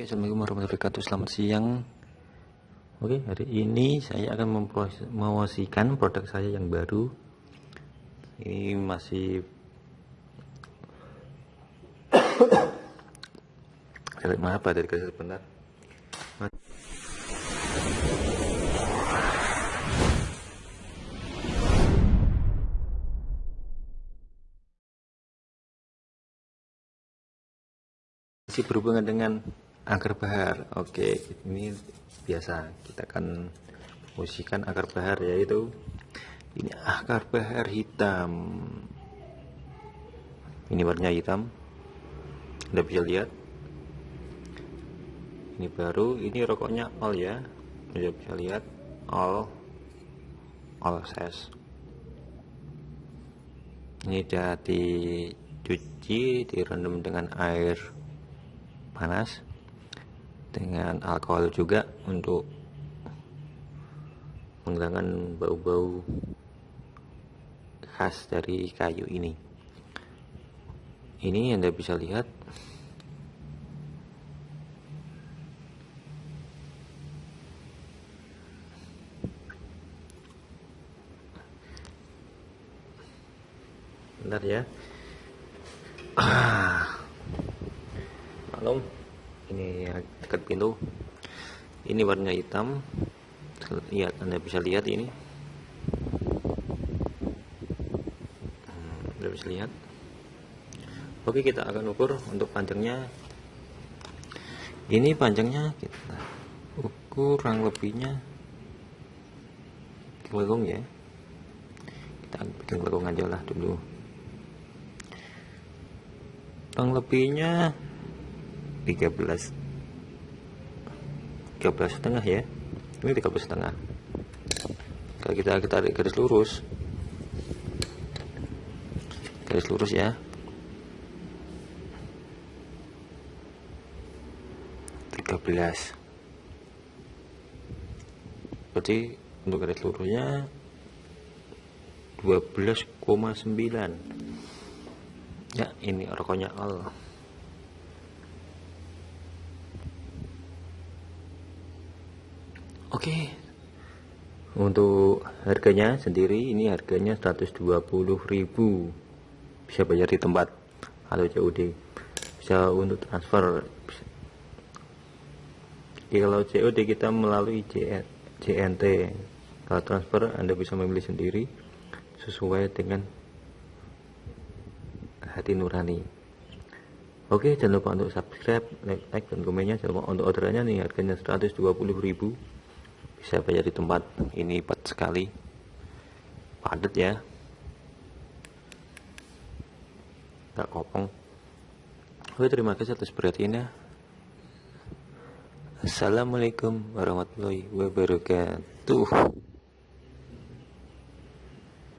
Oke, Assalamualaikum warahmatullahi wabarakatuh. Selamat siang. Oke, hari ini saya akan mempromosikan produk saya yang baru. Ini masih maaf dari sebentar. masih berhubungan dengan akar bahar. Oke ini biasa kita akan posisikan akar bahar yaitu ini akar bahar hitam. Ini warnanya hitam. Anda bisa lihat. Ini baru ini rokoknya all ya. Anda bisa lihat all all size ini sudah dicuci direndam dengan air panas dengan alkohol juga untuk menghilangkan bau-bau khas dari kayu ini. Ini anda bisa lihat. Bentar ya. Ah maklum ini dekat pintu. Ini warnanya hitam. Lihat anda bisa lihat ini. Hmm, anda bisa lihat. Oke kita akan ukur untuk panjangnya. Ini panjangnya kita ukur kurang lebihnya kelengkung ya. Kita bikin kelengkung aja lah dulu. Kurang lebihnya 13 13 setengah ya. Ini 13 setengah. Kalau kita tarik garis lurus. Garis lurus ya. 13 berarti untuk garis lurusnya 12,9 ya ini rokoknya all Oke. Untuk harganya sendiri ini harganya 120.000. Bisa bayar di tempat atau COD. Bisa untuk transfer. Jadi kalau COD kita melalui JNT. Kalau transfer Anda bisa memilih sendiri sesuai dengan hati nurani. Oke, jangan lupa untuk subscribe, like, like dan komennya. Jangan lupa untuk orderannya nih harganya 120.000 bisa bayar di tempat ini padat sekali. Padat ya. Nggak kopong. Oke terima kasih atas perhatiannya. Assalamualaikum warahmatullahi wabarakatuh